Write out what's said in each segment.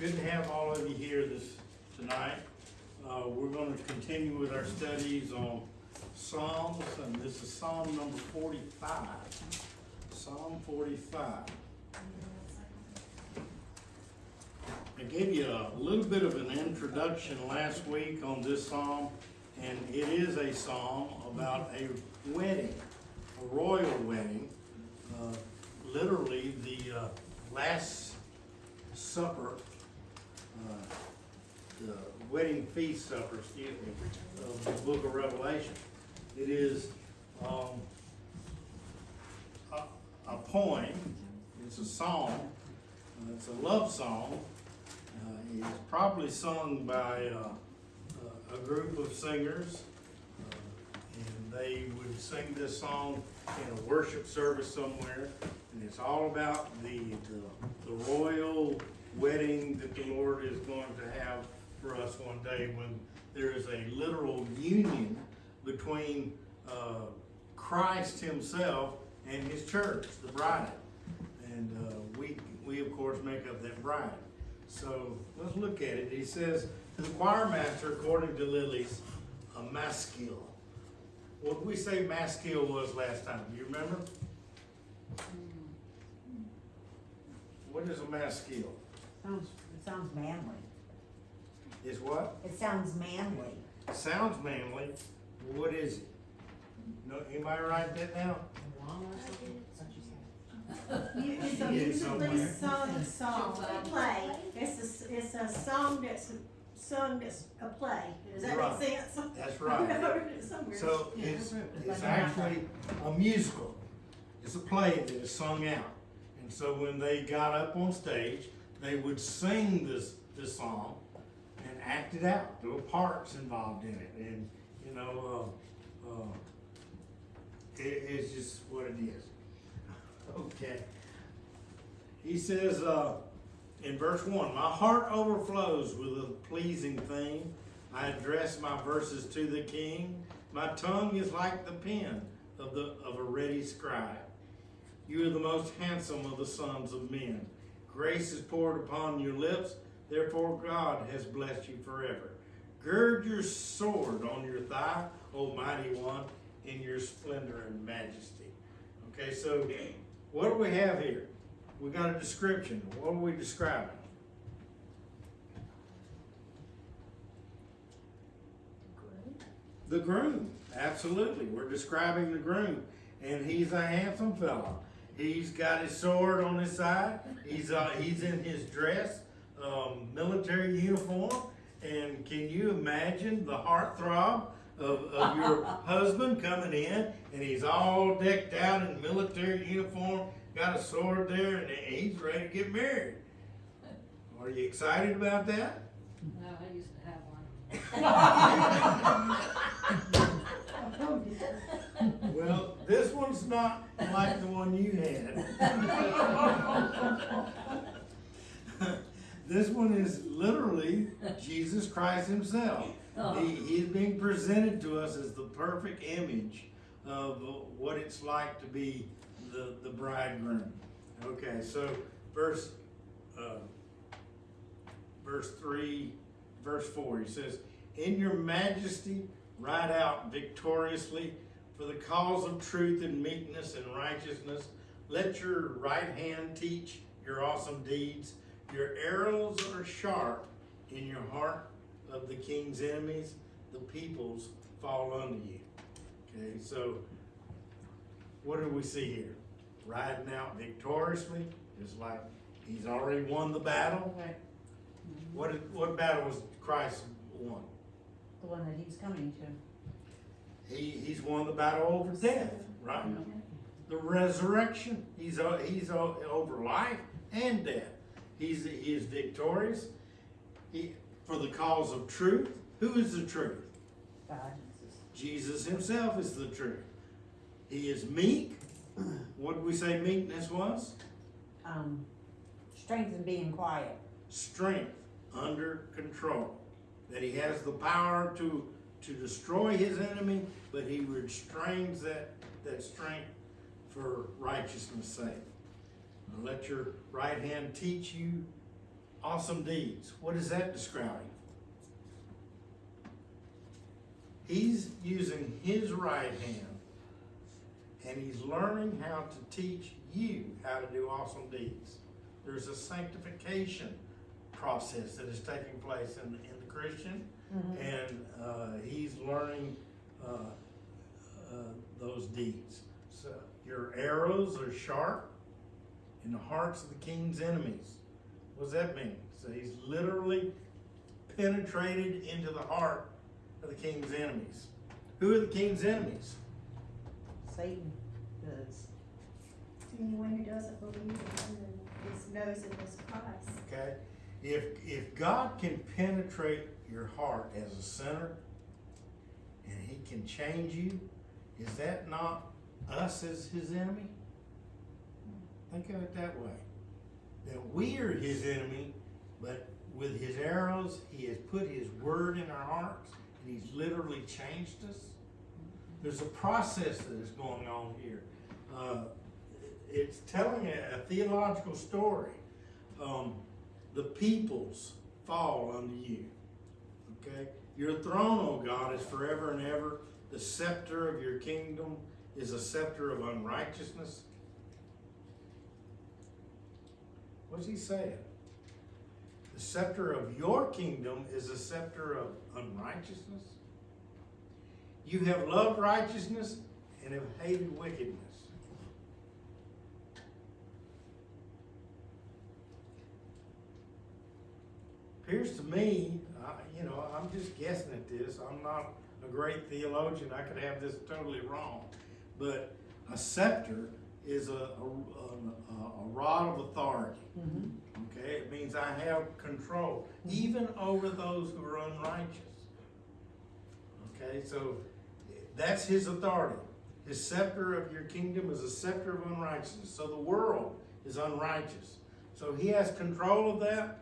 Good to have all of you here this, tonight. Uh, we're gonna continue with our studies on Psalms, and this is Psalm number forty-five. Psalm forty-five. I gave you a little bit of an introduction last week on this psalm, and it is a psalm about a wedding, a royal wedding. Uh, Literally, the uh, last supper, the wedding feast supper, excuse me, of the book of Revelation. It is um, a a poem, it's a song, uh, it's a love song. Uh, It's probably sung by uh, a- a group of singers. uh, And they would sing this song in a worship service somewhere. And it's all about the, the- the royal wedding that the Lord is going to have for us one day when there is a literal union between uh, Christ himself and his church, the bride. And uh, we, we of course make up that bride. So let's look at it. He says, to the choir master, according to Lilies, a maskil. What did we say maskil was last time? Do you remember? What is a maskil? Sounds, it sounds manly. Is what? It sounds manly. Sounds manly. What is it? No, anybody write that down? You- It's a Yeah, musically somewhere. sung song, a play. It's a, s- it's a song that's sung that's a play. Does that Right. make sense? That's I right. heard it somewhere. So it's, it's actually a musical. It's a play that is sung out. And so when they got up on stage, they would sing this, this song and act it out. There were parts involved in it and, you know, uh, uh, it, it's just what it is. Okay. He says, uh, in verse one, my heart overflows with a pleasing thing. I address my verses to the king. My tongue is like the pen of the of a ready scribe. You are the most handsome of the sons of men. Grace is poured upon your lips, therefore God has blessed you forever. Gird your sword on your thigh, O mighty one, in your splendor and majesty. Okay, so what do we have here? We got a description. What are we describing? The groom, absolutely. We're describing the groom, and he's a handsome fellow. He's got his sword on his side. He's uh, he's in his dress, um, military uniform. And can you imagine the heartthrob of, of your husband coming in, and he's all decked out in military uniform, got a sword there, and he's ready to get married. Are you excited about that? No, I used to have one. Well, this one's not like the one you had. This one is literally Jesus Christ himself. He, he's being presented to us as the perfect image of what it's like to be the, the bridegroom. Okay, so verse, uh, verse three, verse four, he says, In your majesty ride out victoriously for the cause of truth and meekness and righteousness. Let your right hand teach your awesome deeds. Your arrows are sharp in your heart of the king's enemies. The peoples fall under you. Okay, so what do we see here? Riding out victoriously, just like he's already won the battle. Okay. What, what battle was Christ won? The one that he's coming to. He, he's won the battle over death, right? The resurrection. He's, he's over life and death. He's, he is victorious. He, for the cause of truth. Who is the truth? God. Jesus himself is the truth. He is meek. What did we say meekness was? Um, strength in being quiet. Strength under control. That he has the power to, to destroy his enemy, but he restrains that, that strength for righteousness' sake. Let your right hand teach you awesome deeds. What is that describing? He's using his right hand and he's learning how to teach you how to do awesome deeds. There's a sanctification process that is taking place in, in the Christian, and uh, he's learning uh, uh, those deeds. So your arrows are sharp in the hearts of the king's enemies. What does that mean? So he's literally penetrated into the heart of the king's enemies. Who are the king's enemies? Satan does. Anyone who doesn't believe in him and is knows him as Christ. Okay? If, if God can penetrate your heart as a sinner and he can change you, is that not us as his enemy? Think of it that way. That we are his enemy, but with his arrows, he has put his word in our hearts and he's literally changed us. There's a process that is going on here. Uh, it's telling a, a theological story. Um, the peoples fall under you. Okay? Your throne, O God, is forever and ever. The scepter of your kingdom is a scepter of unrighteousness. What's he saying? The scepter of your kingdom is a scepter of unrighteousness. You have loved righteousness and have hated wickedness. appears to me, you know, I'm just guessing at this. I'm not a great theologian. I could have this totally wrong. But a scepter is a, a, a, a rod of authority. Mm-hmm. Okay? It means I have control, mm-hmm. even over those who are unrighteous. Okay? So that's his authority. His scepter of your kingdom is a scepter of unrighteousness. So the world is unrighteous. So he has control of that.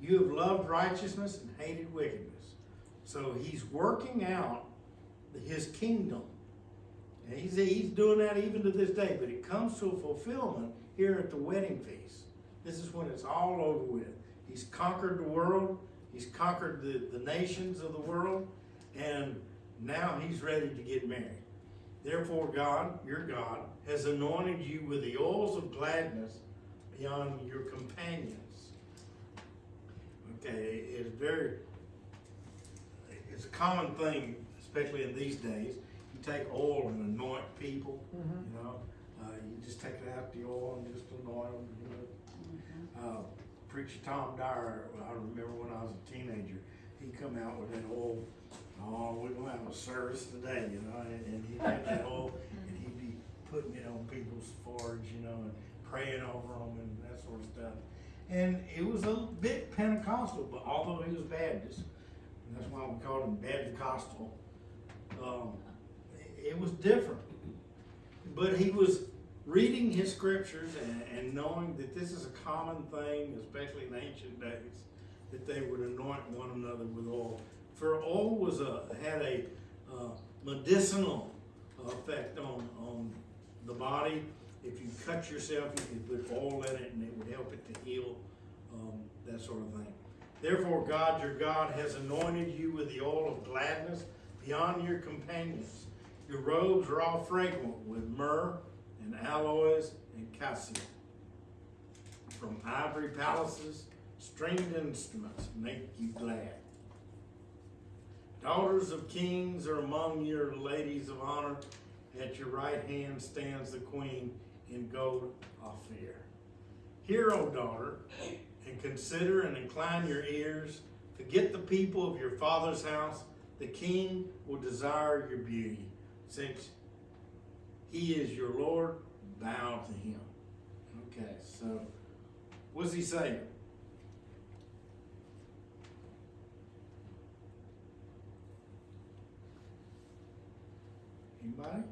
You have loved righteousness and hated wickedness. So he's working out his kingdom. And he's, he's doing that even to this day, but it comes to a fulfillment here at the wedding feast. This is when it's all over with. He's conquered the world, he's conquered the, the nations of the world, and now he's ready to get married. Therefore, God, your God, has anointed you with the oils of gladness beyond your companions. Okay, it's very, it's a common thing, especially in these days. You take oil and anoint people, you know. Uh, you just take it out the oil and just anoint them, you know. Uh, Preacher Tom Dyer, I remember when I was a teenager, he come out with that oil. Oh, we're gonna have a service today, you know, and, and he'd have that oil and he'd be putting it on people's foreheads, you know, and praying over them and that sort of stuff. And it was a bit Pentecostal, but although he was Baptist, that's why we called him Baptist-costal, um, it was different. But he was reading his scriptures and, and knowing that this is a common thing, especially in ancient days, that they would anoint one another with oil. For oil was a had a uh, medicinal effect on on the body. If you cut yourself, you could put oil in it, and it would help it to heal, um, that sort of thing. Therefore, God, your God, has anointed you with the oil of gladness beyond your companions. Your robes are all fragrant with myrrh and aloes and cassia. From ivory palaces, stringed instruments make you glad. Daughters of kings are among your ladies of honor. At your right hand stands the queen in gold Ophir. Hear, O daughter, and consider and incline your ears. Forget the people of your father's house. The king will desire your beauty. Since he is your Lord, bow to him. Okay, so what's he saying? Anybody?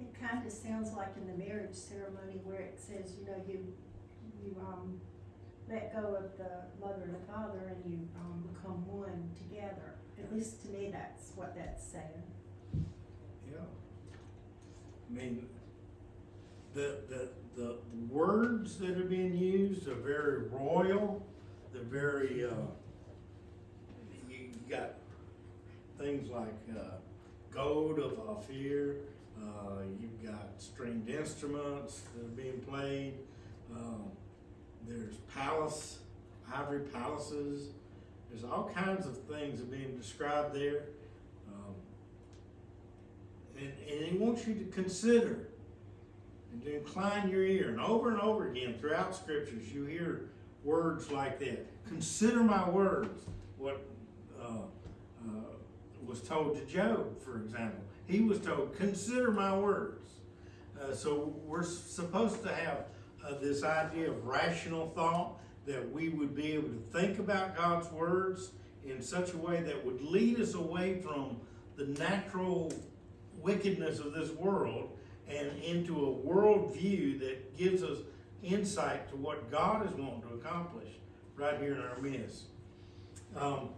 It kind of sounds like in the marriage ceremony where it says, you know, you, you, um, let go of the mother and the father and you, um, become one together. At least to me, that's what that's saying. Yeah. I mean, the, the, the words that are being used are very royal. they're very, uh, you got things like, uh, gold of Ophir, uh, you've got stringed instruments that are being played, um, there's palace, ivory palaces, there's all kinds of things that are being described there. Um, And, and he wants you to consider and to incline your ear. And over and over again throughout scriptures, you hear words like that. Consider my words. What uh, uh, was told to Job, for example. He was told, consider my words. Uh, so we're supposed to have uh, this idea of rational thought that we would be able to think about God's words in such a way that would lead us away from the natural wickedness of this world and into a worldview that gives us insight to what God is wanting to accomplish right here in our midst. Um,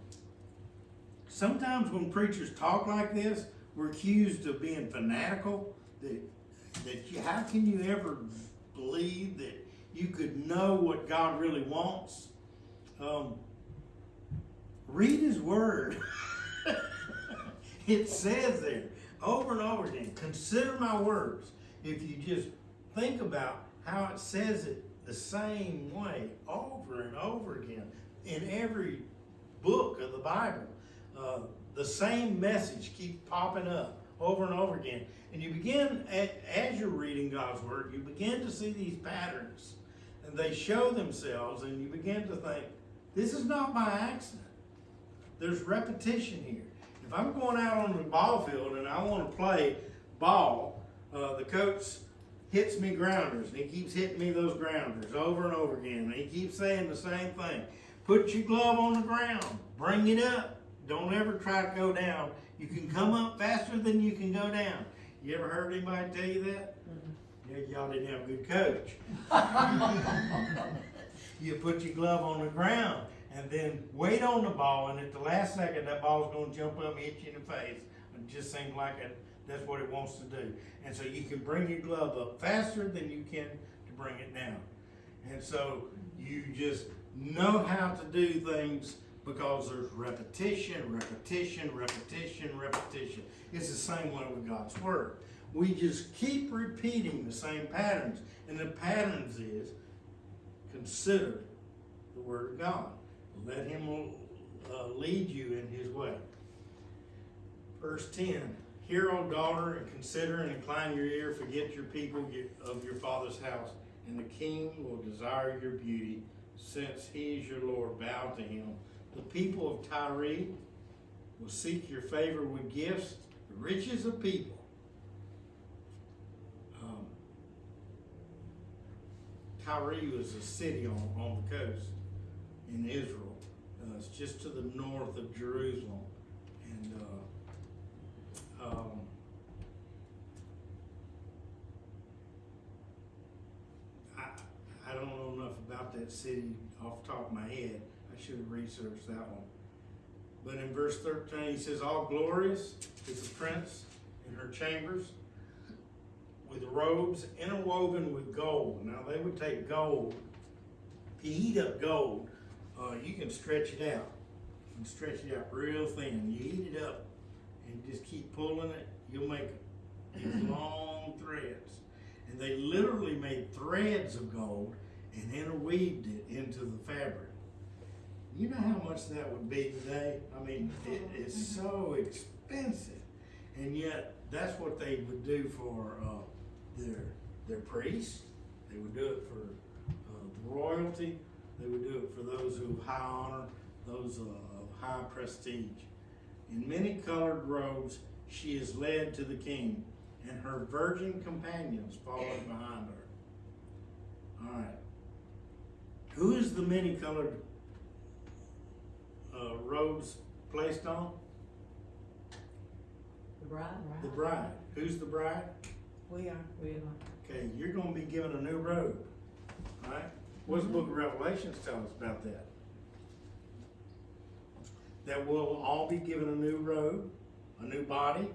sometimes when preachers talk like this, we're accused of being fanatical. That that you, how can you ever believe that you could know what God really wants? Um, read His Word. it says there over and over again. Consider my words. If you just think about how it says it the same way over and over again in every book of the Bible, uh, the same message keeps popping up over and over again. And you begin, as you're reading God's Word, you begin to see these patterns. And they show themselves, and you begin to think, this is not by accident. There's repetition here. If I'm going out on the ball field and I want to play ball, uh, the coach hits me grounders, and he keeps hitting me those grounders over and over again. And he keeps saying the same thing. Put your glove on the ground. Bring it up. Don't ever try to go down. You can come up faster than you can go down. You ever heard anybody tell you that? Mm-hmm. Yeah, y'all didn't have a good coach. you put your glove on the ground and then wait on the ball, and at the last second, that ball's gonna jump up and hit you in the face. It just seems like it, that's what it wants to do. And so you can bring your glove up faster than you can to bring it down. And so you just know how to do things because there's repetition, repetition, repetition, repetition. It's the same way with God's Word. We just keep repeating the same patterns. And the patterns is consider the Word of God. Let Him uh, lead you in His way. Verse 10 Hear, O daughter, and consider and incline your ear, forget your people of your father's house, and the king will desire your beauty, since he is your Lord. Bow to him. The people of Tyre will seek your favor with gifts, the riches of people. Um, Tyre was a city on, on the coast in Israel. Uh, it's just to the north of Jerusalem. And uh, um, I, I don't know enough about that city off the top of my head. Should have researched that one. But in verse 13, he says, All glorious is the prince in her chambers with robes interwoven with gold. Now, they would take gold, if you heat up gold, uh, you can stretch it out. You can stretch it out real thin. You heat it up and just keep pulling it, you'll make these long threads. And they literally made threads of gold and interweaved it into the fabric. You know how much that would be today? I mean, it is so expensive. And yet, that's what they would do for uh, their their priests. They would do it for uh, royalty. They would do it for those who have high honor, those uh, of high prestige. In many colored robes, she is led to the king, and her virgin companions follow behind her. All right. Who is the many colored uh, robes placed on? The bride? The bride. Who's the bride? We are. We are. Okay, you're gonna be given a new robe. All right? What's the book of Revelations tell us about that? That we'll all be given a new robe, a new body.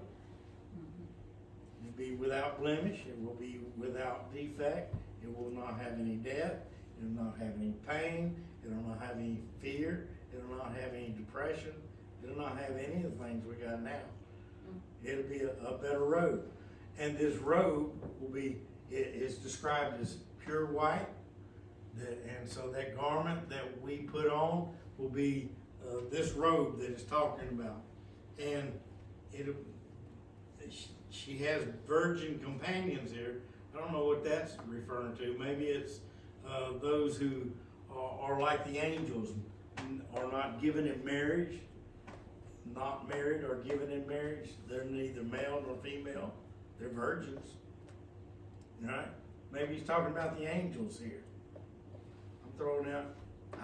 It'll be without blemish, it will be without defect, it will not have any death, it will not have any pain, It'll not have any fear, it'll not have any depression, it'll not have any of the things we got now. It'll be a, a better robe. And this robe will be, it is described as pure white. That, and so that garment that we put on will be, uh, this robe that it's talking about. And it'll, she- has virgin companions here. I don't know what that's referring to. Maybe it's, uh, those who are, are like the angels, are not given in marriage, not married or given in marriage. They're neither male nor female. They're virgins. Right? Maybe he's talking about the angels here. I'm throwing out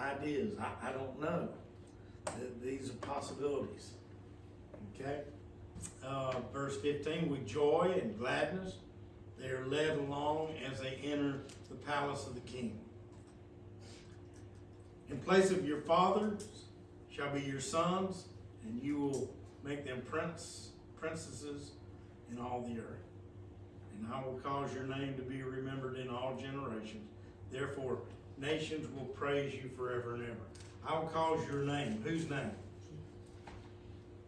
ideas. I, I don't know. These are possibilities. Okay? Uh, verse fifteen, with joy and gladness, they are led along as they enter the palace of the king. In place of your fathers shall be your sons, and you will make them prince, princesses in all the earth. And I will cause your name to be remembered in all generations. Therefore, nations will praise you forever and ever. I will cause your name. Whose name?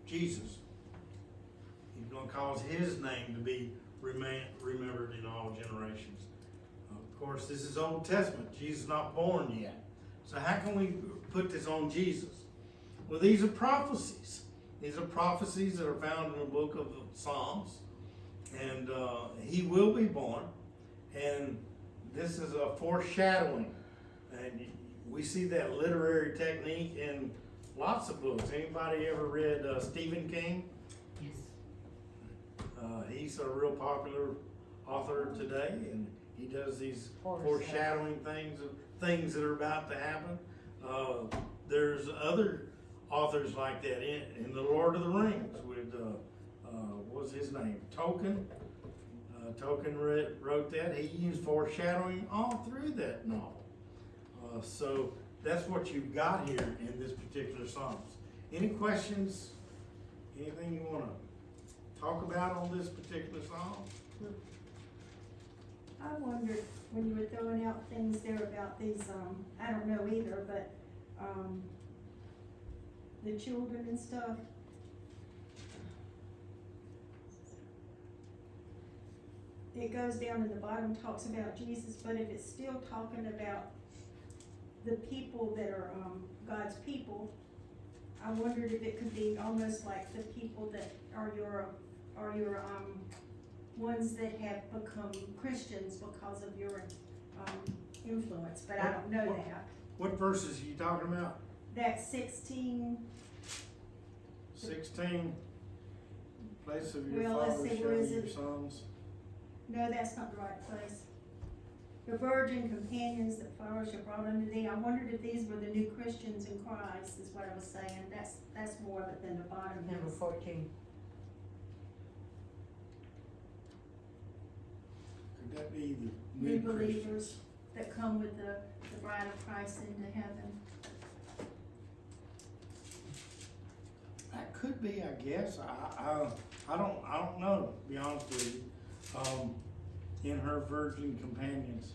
Jesus. He's gonna cause his name to be remembered in all generations. Of course, this is Old Testament. Jesus is not born yet. So how can we put this on Jesus? Well, these are prophecies. These are prophecies that are found in the book of Psalms. And uh, he will be born. And this is a foreshadowing. And we see that literary technique in lots of books. Anybody ever read uh, Stephen King? Yes. Uh, he's a real popular author today, and he does these Foreshadowing. foreshadowing things of things that are about to happen. Uh, there's other authors like that in, in the Lord of the Rings with uh, uh, what's his name? Tolkien. Uh, Tolkien read, wrote that. He used foreshadowing all through that novel. Uh, so that's what you've got here in this particular Psalms. Any questions? Anything you want to talk about on this particular Psalm? I wondered, when you were throwing out things there about these, um, I don't know either, but, um, the children and stuff. It goes down to the bottom, talks about Jesus, but if it's still talking about the people that are, um, God's people, I wondered if it could be almost like the people that are your, are your, um, ones that have become Christians because of your, um, influence, but I don't know that. What verses are you talking about? That's sixteen, Sixteen? Place of your Well, let's fathers see, shall where be your it? sons. no, that's not the right place. The virgin companions that fathers have brought unto thee, I wondered if these were the new Christians in Christ, is what I was saying, that's, that's more of it than the bottom Number is. fourteen. Could that be the New new Christians? believers that come with the, the bride of Christ into heaven. That could be, I guess. I, I, I don't, I don't know, to be honest with you. Um, in her virgin companions,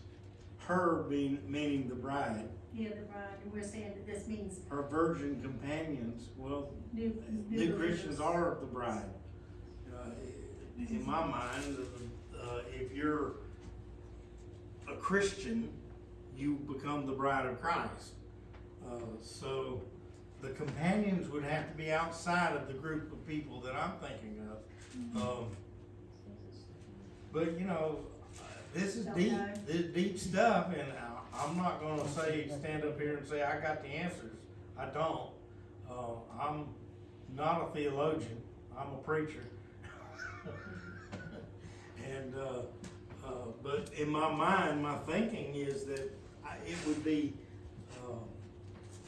her being, meaning the bride, Yeah, the bride, and we're saying that this means her virgin companions, well, new, new New believers. Christians are the bride. Uh, In my mind, uh, if you're a Christian, you become the bride of Christ. Uh, So the companions would have to be outside of the group of people that I'm thinking of. Um, But, you know, this is Don't deep, know. this is deep stuff, and I- I'm not gonna say, stand up here and say, I got the answers. I don't. Uh, I'm not a theologian, I'm a preacher. And, uh, but in my mind, my thinking is that I, it would be, um,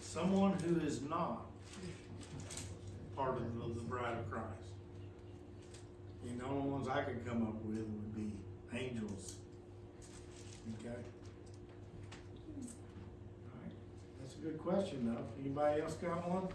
someone who is not part of the, bride of Christ. And the only ones I could come up with would be angels. Okay? Alright, that's a good question though. Anybody else got one?